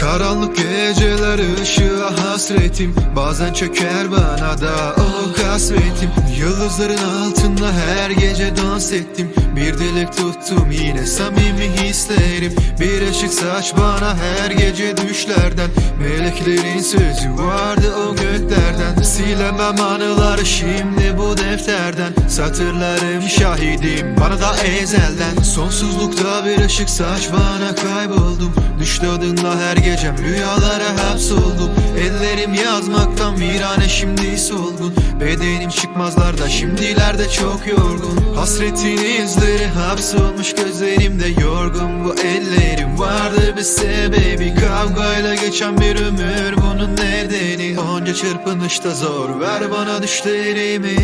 Karanlık geceler ışığa hasretim. Bazen çöker bana da o kasvetim. Yıldızların altında her gece dans ettim. Bir dilek tuttum yine samimi hislerim. Bir ışık saç bana her gece düşlerden. Meleklerin sözü vardı o göklerden. Silemem anıları şimdi bu defterden. Satırlarım şahidim bana da ezelden. Sonsuzlukta bir ışık saç bana kayboldum. Düştü adınla her gecem rüyalara hapsoldum Ellerim yazmaktan virane şimdi solgun. Bedenim çıkmazlarda şimdilerde çok yorgun. Hasretin izleri hapsolmuş gözlerimde yorgun. Bu ellerim vardı bir sebebi. Kavgayla geçen bir ömür bunun nedeni. Onca çırpınışta zor ver bana düşlerimi.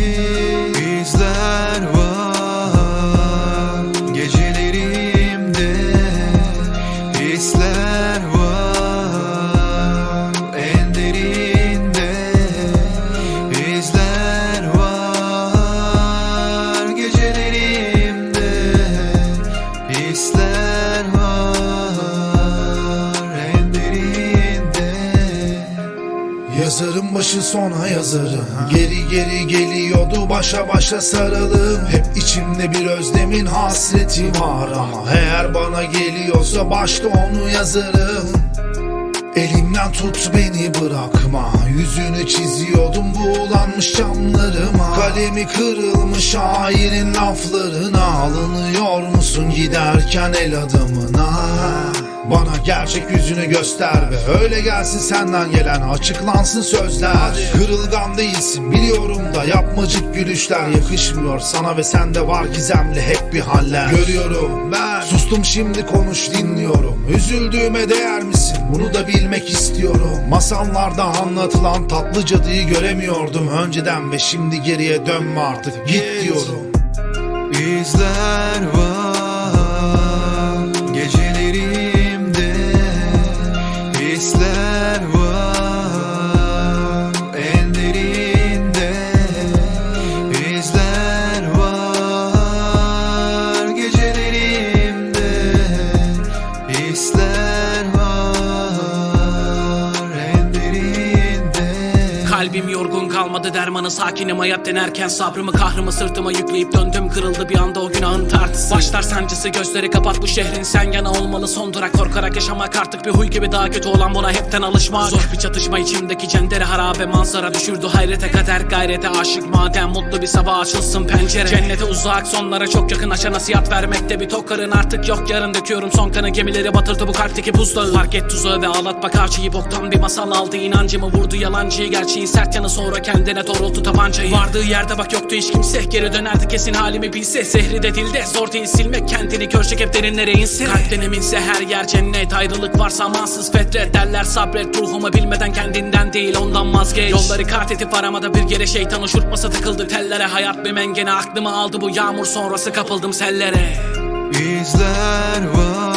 İzler var Yazarım başı sona yazarım. Geri geri geliyordu başa başa saralım Hep içimde bir özlemin hasreti var Ama eğer bana geliyorsa başta onu yazarım. Elimden tut beni bırakma. Yüzünü çiziyordum buğulanmış camlarıma. Kalemi kırılmış şairin laflarına. Alınıyor musun giderken el adamına bana gerçek yüzünü göster ve öyle gelsin senden gelen açıklansın sözler. Kırılgan değilsin biliyorum da yapmacık gülüşler yakışmıyor sana ve sende var gizemli hep bir haller. Görüyorum ben sustum şimdi konuş dinliyorum. Üzüldüğüme değer misin? Bunu da bilmek istiyorum. Masallarda anlatılan tatlı cadıyı göremiyordum önceden ve şimdi geriye dönme artık. Git diyorum. İzler that Kalbim yorgun kalmadı dermanı sakinim. Hayat denerken Sabrımı kahrımı sırtıma yükleyip döndüm. Kırıldı bir anda o günahın tartısı. Başlar sancısı gözleri kapat bu şehrin sen yana olmalı. Son durak Korkarak yaşamak artık bir huy gibi daha kötü olan buna hepten alışmak. Zor bir çatışma içimdeki cendere harabe manzara düşürdü. Hayrete kader gayrete aşık. Madem mutlu bir sabah açılsın pencere. Cennete uzak sonlara çok yakın. Aşa nasihat vermekte bir tokarın artık yok. Yarın döküyorum son kanı. Gemileri batırdı bu kalpteki buzdağı. Fark et tuzağı ve ağlatma. Karşıyı boktan bir masal aldı. İnancımı vurdu yalancıyı. Gerçeğin sert yanı sonra kendine doğrultu tabancayı. Vardığı yerde bak yoktu hiç kimse. Geri dönerdi kesin halimi bilse. Zehri de dilde zor değil silmek. Kendini görecek hep derinlere inse Kalpten eminse her yer cennet. Ayrılık varsa amansız fetret derler. Sabret Ruhumu bilmeden kendinden değil ondan vazgeç. Yolları kart edip aramada bir yere şeytan uçurtması takıldı. Tellere Hayat bir mengene aklımı aldı bu yağmur sonrası kapıldım sellere. İzler var